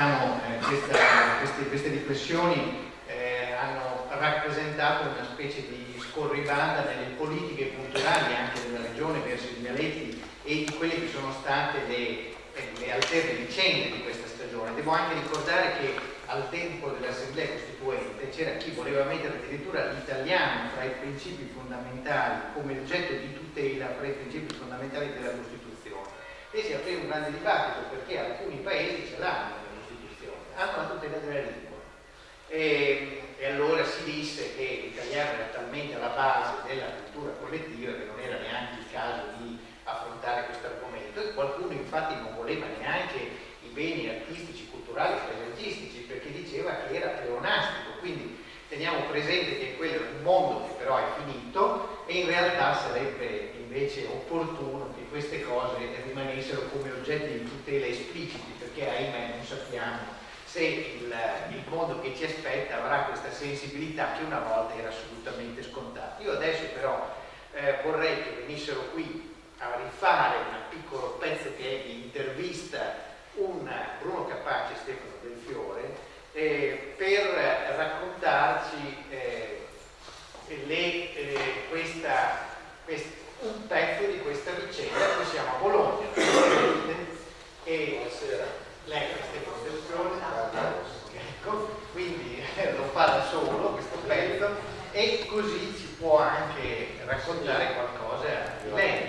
diciamo, eh, questa, queste, queste, riflessioni eh, hanno rappresentato una specie di scorribanda nelle politiche culturali anche della regione verso i dialetti e di quelle che sono state le, le alterne vicende di questa stagione. Devo anche ricordare che al tempo dell'Assemblea Costituente c'era chi voleva mettere addirittura l'italiano fra i principi fondamentali come oggetto di tutela fra i principi fondamentali della Costituzione e si aprì un grande dibattito perché alcuni paesi ce l'hanno nella Costituzione, hanno la tutela della lingua e, e allora si disse che l'italiano era talmente alla base della cultura collettiva che non era neanche il caso di affrontare questo argomento. E qualcuno infatti non voleva neanche i beni artistici, culturali, paesaggistici perché diceva che era pleonastico, quindi teniamo presente che quello è un mondo che però è finito e in realtà sarebbe invece opportuno che queste cose rimanessero come oggetti di tutela espliciti perché ahimè non sappiamo se il, il, mondo che ci aspetta avrà questa sensibilità che una volta era assolutamente scontata. Io adesso però eh, vorrei che venissero qui a rifare un piccolo pezzo che è di intervista un Bruno Capace e Stefano Del Fiore eh, per raccontarci eh, le, eh, questa, quest, un pezzo di questa vicenda. Qui siamo a Bologna e Buonasera. lei è Stefano Del Fiore, ecco, quindi lo fa da solo questo pezzo e così ci può anche raccontare qualcosa di lei.